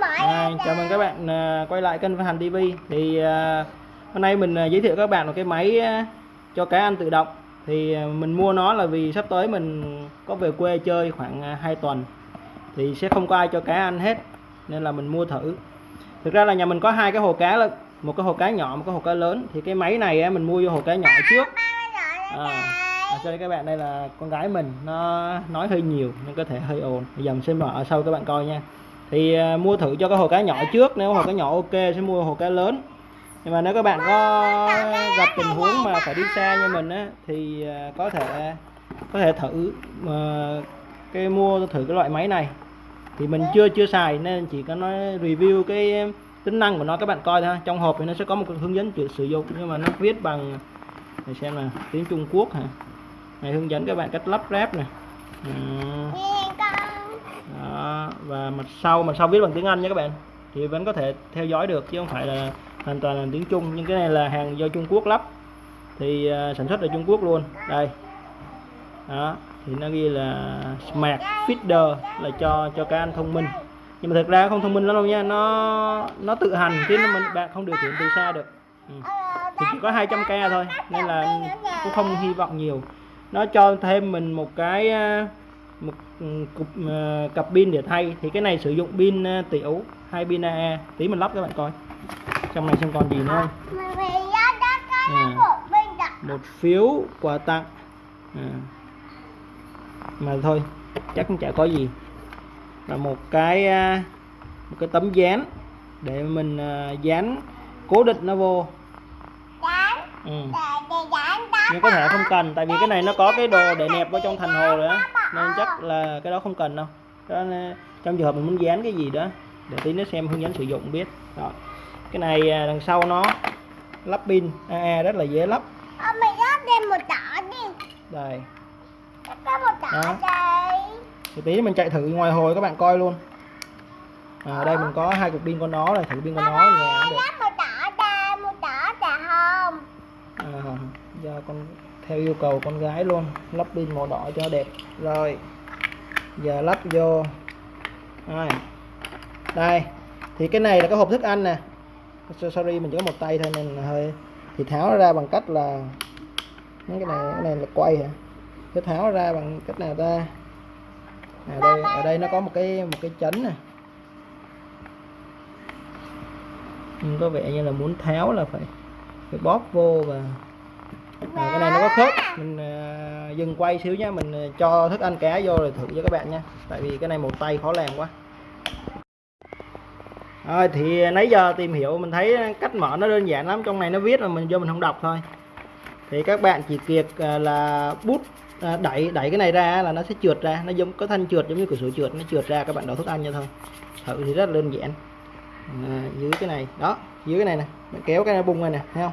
À, chào mừng các bạn à, quay lại kênh Văn Hành TV thì à, hôm nay mình à, giới thiệu các bạn một cái máy à, cho cá ăn tự động. Thì mình mua nó là vì sắp tới mình có về quê chơi khoảng à, 2 tuần. Thì sẽ không có ai cho cá ăn hết nên là mình mua thử. Thực ra là nhà mình có hai cái hồ cá là một cái hồ cá nhỏ một cái hồ cá lớn. Thì cái máy này mình mua vô hồ cá nhỏ trước. À, à, cho các bạn đây là con gái mình nó nói hơi nhiều nên có thể hơi ồn. Bây giờ mình sẽ mở sau các bạn coi nha thì à, mua thử cho cái hồ cá nhỏ trước nếu hồ cá nhỏ ok sẽ mua hồ cá lớn. Nhưng mà nếu các bạn có gặp tình huống mà phải đi xa như mình á thì à, có thể có thể thử mà cái mua thử cái loại máy này. Thì mình chưa chưa xài nên chỉ có nói review cái tính năng của nó các bạn coi thôi trong hộp thì nó sẽ có một cái hướng dẫn sử dụng nhưng mà nó viết bằng để xem là tiếng Trung Quốc hả? Này hướng dẫn các bạn cách lắp ráp này đó, và mặt sau mặt sau viết bằng tiếng Anh nha các bạn thì vẫn có thể theo dõi được chứ không phải là hoàn toàn là tiếng Trung. Nhưng cái này là hàng do Trung Quốc lắp. Thì uh, sản xuất ở Trung Quốc luôn. Đây. Đó thì nó ghi là smart feeder là cho cho cá ăn thông minh. Nhưng mà thực ra không thông minh lắm đâu nha nó nó tự hành chứ nó mình bạn không điều khiển từ xa được. Ừ. thì chỉ có 200k thôi nên là cũng không hy vọng nhiều. Nó cho thêm mình một cái à, một cục uh, cặp pin để thay thì cái này sử dụng pin uh, tiểu hai pin AA tí mình lắp các bạn coi. Trong này xem còn gì nữa. Không à, một phiếu quà tặng. À. mà thôi chắc cũng chả có gì. Là một cái uh, một cái tấm dán để mình dán cố định nó vô. Ừ. nhưng có thể không cần tại vì cái này nó có cái đồ để nẹp vào trong thành hồ rồi á nên chắc là cái đó không cần đâu. Đó, trong trường hợp mình muốn dán cái gì đó để tí nó xem hướng dẫn sử dụng biết. Đó. cái này à, đằng sau nó lắp pin. AA rất là dễ lắp. Mình lắp thêm một đỏ đi. Đây. Có một đỏ Đó. đây. Thì tí mình chạy thử ngoài hồi các bạn coi luôn. À, đây mình có hai cục pin con nó này thử pin con nó nhà lắp một đỏ đây một đỏ là không? À, do con theo yêu cầu con gái luôn. Lắp pin màu đỏ cho đẹp. Rồi giờ lắp vô. Rồi. đây. Thì cái này là cái hộp thức ăn nè. Sorry mình chỉ có một tay thôi nên hơi thì tháo nó ra bằng cách là cái này cái này là quay hả? Cái tháo nó ra bằng cách nào ta? À, đây ở đây nó có một cái một cái chấn nè. Nhưng có vẻ như là muốn tháo là phải phải bóp vô và à, cái này nó có khớp. Mình à, dừng quay xíu nhé mình ờ, cho thức ăn cá vô rồi thử cho các bạn nha tại vì cái này một tay khó làm quá. Rồi thì nãy giờ tìm hiểu mình thấy cách mở nó đơn giản lắm. Trong này nó viết là mình vô mình không đọc thôi. Thì các bạn chỉ việc là bút à, đẩy đẩy cái này ra là nó sẽ trượt ra. Nó giống có thanh trượt giống như cửa sổ trượt. Nó trượt ra các bạn đổ thức ăn cho thôi. Thử thì rất là đơn giản. À, dưới cái này. Đó dưới cái này nè. Bạn kéo cái này bung này nè thấy không?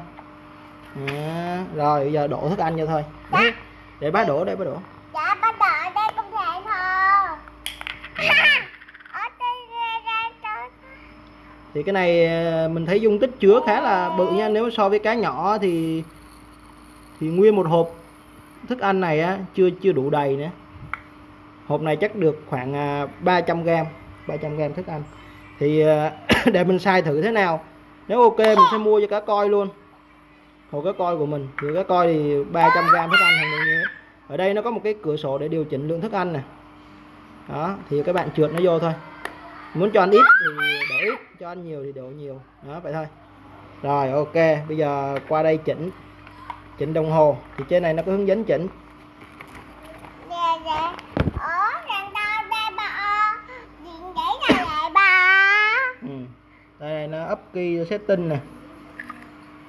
À, rồi bây giờ đổ thức ăn cho thôi. Để, để bá đổ để bá đổ. Dạ đầu ở đây cũng thể đây đây đây đây thì cái này à, mình thấy dung tích chứa khá là bự nha. Nếu so với cá nhỏ thì thì nguyên một hộp thức ăn này á chưa chưa đủ đầy nữa. Hộp này chắc được khoảng à, 300 g 300 g thức ăn. Thì à, để mình xài thử thế nào. Nếu ok mình sẽ mua cho cá coi luôn hồ cá coi của mình. Thì cá coi thì 300 g thức ăn hàng như ở đây nó có một cái cửa sổ để điều chỉnh lượng thức ăn nè. Đó thì các bạn trượt nó vô thôi. Muốn cho ăn ít thì đổ ít cho ăn nhiều thì đổ nhiều. Đó vậy thôi. Rồi ok. Bây giờ qua đây chỉnh. Chỉnh đồng hồ. Thì trên này nó có hướng dẫn chỉnh. Này bà ừ. đây này nó up key setting nè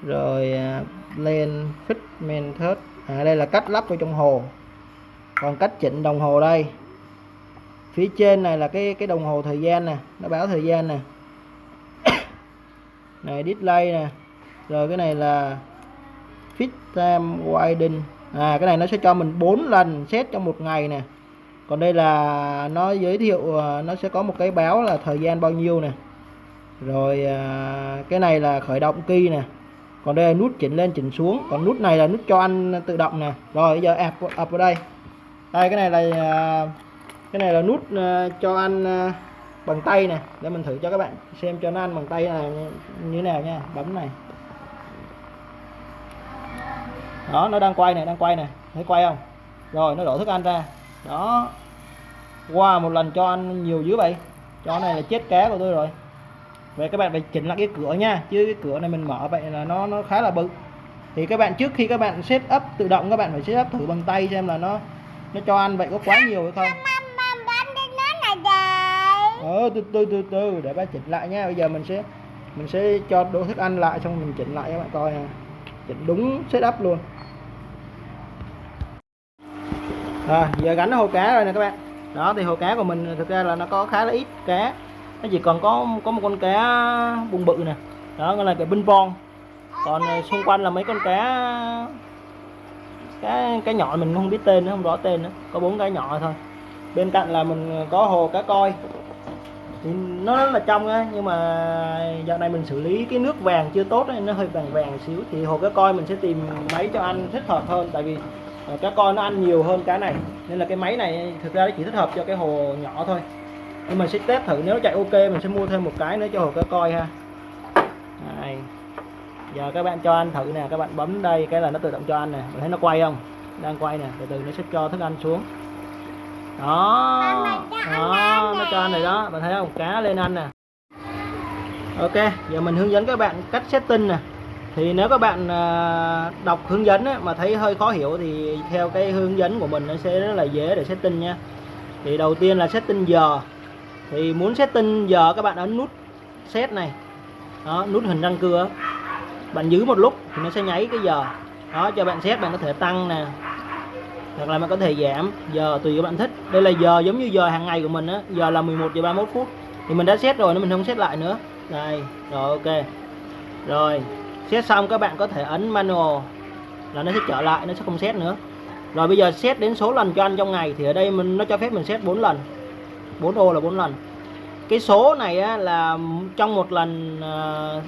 rồi à, lên fit method à, đây là cách lắp vào trong hồ. Còn cách chỉnh đồng hồ đây. Phía trên này là cái cái đồng hồ thời gian nè nó báo thời gian nè. Này display nè. Rồi cái này là fit time widen à cái này nó sẽ cho mình 4 lần xét trong một ngày nè. Còn đây là nó giới thiệu à, nó sẽ có một cái báo là thời gian bao nhiêu nè. Rồi à, cái này là khởi động key nè còn đây là nút chỉnh lên chỉnh xuống. Còn nút này là nút cho ăn tự động nè. Rồi bây giờ ập ập vào đây. Đây cái này là à, cái này là nút à, cho ăn à, bằng tay nè. Để mình thử cho các bạn xem cho nó ăn bằng tay này như thế nào nha. Bấm này. Đó nó đang quay này đang quay này thấy quay không? Rồi nó đổ thức ăn ra. Đó. Qua wow, một lần cho ăn nhiều dữ vậy. Cho này là chết cá của tôi rồi vậy các bạn phải chỉnh lại cái cửa nha chứ cái cửa này mình mở vậy là nó nó khá là bự. Thì các bạn trước khi các bạn set up tự động các bạn phải set up thử bằng tay xem là nó nó cho ăn vậy có quá nhiều hay không. Ờ từ từ từ từ để ba chỉnh lại nha. Bây giờ mình sẽ mình sẽ cho đổ thức ăn lại xong mình chỉnh lại các bạn coi nha chỉnh đúng setup luôn. Rồi giờ gắn hồ cá rồi nè các bạn. Đó thì hồ cá của mình thực ra là nó có khá là ít cá nó chỉ còn có có một con cá bụng bự nè. Đó gọi là cái binh von còn ờ, xung quanh là mấy con cá cái cái nhỏ mình không biết tên nữa không rõ tên nữa. Có bốn cái nhỏ thôi. Bên cạnh là mình ờ, có hồ cá coi. Thì nó rất là trong á nhưng mà dạo này mình xử lý cái nước vàng chưa tốt ấy, nó hơi vàng vàng xíu. Thì hồ cá coi mình sẽ tìm máy cho ăn thích hợp hơn tại vì ờ, cá coi nó ăn nhiều hơn cá này. Nên là cái máy này thực ra nó chỉ thích hợp cho cái hồ nhỏ thôi nhưng mà sẽ test thử nếu nó chạy ok mình sẽ mua thêm một cái nữa cho hồ cá coi ha. Đây. giờ các bạn cho ăn thử nè các bạn bấm đây cái là nó tự động cho ăn nè. Mình thấy nó quay không? Đang quay nè từ từ nó sẽ cho thức ăn xuống. Đó đó nó cho ăn này đó. Bạn thấy không? Cá lên ăn nè. Ok giờ mình hướng dẫn các bạn cách setting nè. Thì nếu các bạn à, đọc hướng dẫn mà thấy hơi khó hiểu thì theo cái hướng dẫn của mình nó sẽ rất là dễ để setting nha. Thì đầu tiên là setting giờ thì muốn setting giờ các bạn ấn nút set này. Đó, nút hình răng cưa. Bạn giữ một lúc thì nó sẽ nháy cái giờ. Đó, cho bạn set bạn có thể tăng nè. Hoặc là bạn có thể giảm giờ tùy các bạn thích. Đây là giờ giống như giờ hàng ngày của mình á. Giờ là 11 giờ 31 phút. Thì mình đã set rồi nên mình không set lại nữa. Đây, rồi, ok. Rồi, set xong các bạn có thể ấn manual là nó sẽ trở lại, nó sẽ không set nữa. Rồi bây giờ set đến số lần cho anh trong ngày thì ở đây mình, nó cho phép mình set 4 lần. 4 ô là 4 lần. Cái số này á, là trong một lần uh,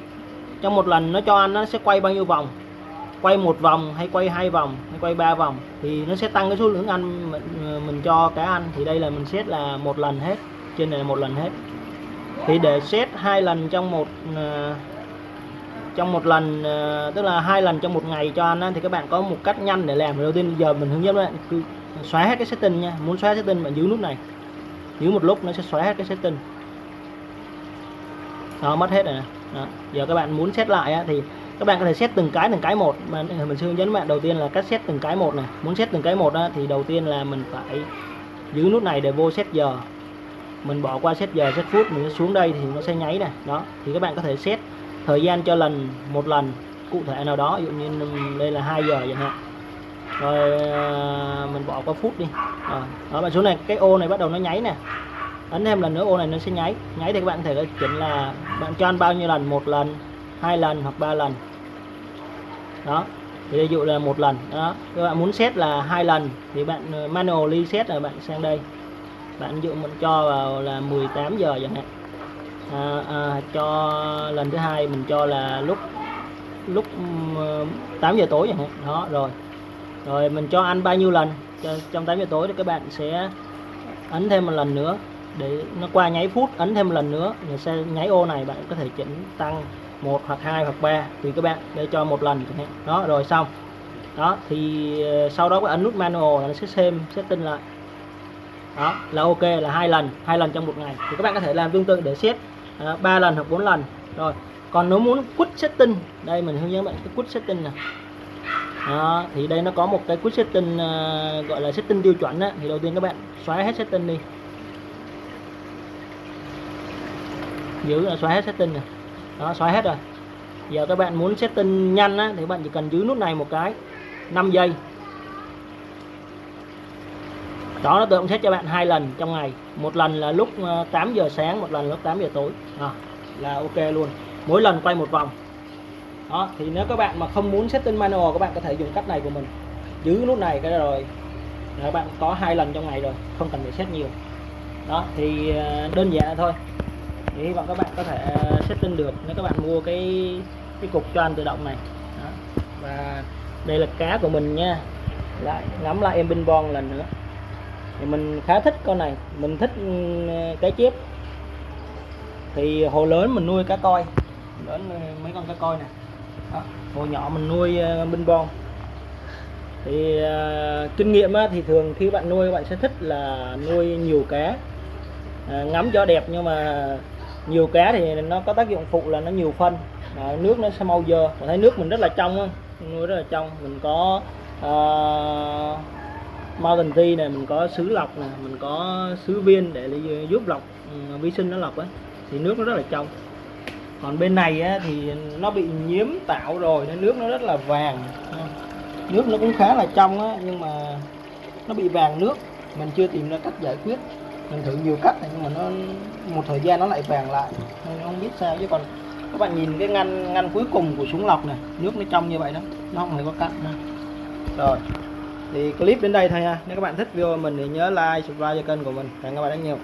trong một lần nó cho anh nó sẽ quay bao nhiêu vòng? Quay một vòng hay quay hai vòng hay quay ba vòng? Thì nó sẽ tăng cái số lượng ăn mình, ờ, mình cho cá ăn thì đây là mình xét là một lần hết. Trên này là một lần hết. Thì để xét hai lần trong một ờ, trong một lần tức là hai lần trong một ngày cho ăn á, thì các bạn có một cách nhanh để làm. Đầu tiên giờ mình hướng dẫn bạn cứ xóa hết cái setting nha. Muốn xóa setting bạn giữ nút này giữ một lúc nó sẽ xóa hết cái setting. Đó mất hết rồi nè. Đó. giờ các bạn muốn xét lại á, thì các bạn có thể xét từng cái từng cái một. Mà mình sẽ hướng dẫn bạn đầu tiên là cách xét từng cái một này. Muốn xét từng cái một á, thì đầu tiên là mình phải giữ nút này để vô xét giờ. Mình bỏ qua xét giờ xét phút mình xuống đây thì nó sẽ nháy này. Đó thì các bạn có thể xét thời gian cho lần một lần cụ thể nào đó. Ví dụ như đây là 2 giờ chẳng hạn rồi à, mình bỏ qua phút đi. Rồi. đó bạn xuống này cái ô này bắt đầu nó nháy nè. Ấn thêm lần nữa ô này nó sẽ nháy. Nháy thì các bạn có thể chỉnh là bạn cho ăn bao nhiêu lần? Một lần hai lần hoặc ba lần. Đó thì ví dụ là một lần. Đó các bạn muốn set là hai lần thì bạn ờ, manually set là bạn sang đây. Bạn ví dụ mình cho vào là 18 giờ chẳng hạn. À, à, cho lần thứ hai mình cho là lúc lúc 8 giờ tối chẳng hạn. Đó rồi rồi, mình cho ăn bao nhiêu lần? Trong 8 giờ tối thì các bạn sẽ ấn thêm một lần nữa. Để nó qua nháy phút, ấn thêm một lần nữa. Là sẽ nháy ô này bạn có thể chỉnh tăng một hoặc hai hoặc ba. Tùy các bạn để cho một lần chẳng hạn. Đó, rồi xong. Đó, thì ờ, sau đó các ấn nút manual là nó sẽ xem setting lại. Đó, là ok, là hai lần hai lần trong một ngày. Thì các bạn có thể làm tương tự để set ờ, ba lần hoặc bốn lần. Rồi, còn nếu muốn quit setting, đây mình hướng dẫn bạn cái quit setting này đó, thì đây nó có một cái quick setting uh, gọi là setting tiêu chuẩn á, thì đầu tiên các bạn xóa hết setting đi. Giữ là xóa hết setting này đó xóa hết rồi. Giờ các bạn muốn setting nhanh á, thì các bạn chỉ cần giữ nút này một cái 5 giây. Đó nó tự động set cho bạn hai lần trong ngày. Một lần là lúc ờ, 8 giờ sáng một lần là lúc 8 giờ tối. À, là ok luôn. Mỗi lần quay một vòng đó, thì nếu các bạn mà không muốn setting manual, các bạn có thể dùng cách này của mình. Giữ nút này cái rồi. Các bạn có hai lần trong ngày rồi, không cần phải set nhiều. Đó, thì ờ, đơn giản thôi. Thì hy vọng các bạn có thể ờ, setting được nếu các bạn mua cái cái cục cho anh tự động này. Đó. và đây là cá của mình nha. Lại, ngắm lại em binh bon lần nữa. Thì mình khá thích con này. Mình thích ừ, cái chép. Thì hồ lớn mình nuôi cá coi. Lớn ờ, mấy con cá coi này đó, hồ nhỏ mình nuôi ờ, binh bon thì uh, kinh nghiệm á, thì thường khi bạn nuôi bạn sẽ thích là nuôi nhiều cá. À, ngắm cho đẹp nhưng mà nhiều cá thì nó có tác dụng phụ là nó nhiều phân. À, nước nó sẽ mau dơ. Mình thấy nước mình rất là trong á nuôi rất là trong. Mình có uh, Mountain Tea này mình có sứ lọc này mình có sứ viên để giúp lọc ừ, vi sinh nó lọc ấy thì nước nó rất là trong còn bên này á, thì nó bị nhiễm tạo rồi nên nước nó rất là vàng. Nước nó cũng khá là trong á nhưng mà nó bị vàng nước. Mình chưa tìm ra cách giải quyết. Mình thử nhiều cách nhưng mà nó một thời gian nó lại vàng lại. Nên không biết sao. Chứ còn các bạn nhìn cái ngăn ngăn cuối cùng của súng lọc này nước nó trong như vậy đó nó không hề có cắt nữa rồi thì clip đến đây thôi ha. Nếu các bạn thích video mình thì nhớ like subscribe cho kênh của mình. Cảm ơn các bạn rất nhiều.